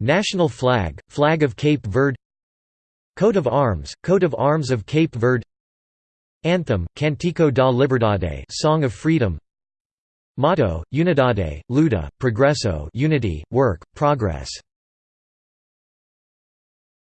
National flag, Flag of Cape Verde. Coat of Arms, Coat of Arms of Cape Verde. Anthem, Cantico da Liberdade Song of Freedom. Motto, Unidade, Luta, Progresso Unity, Work, Progress.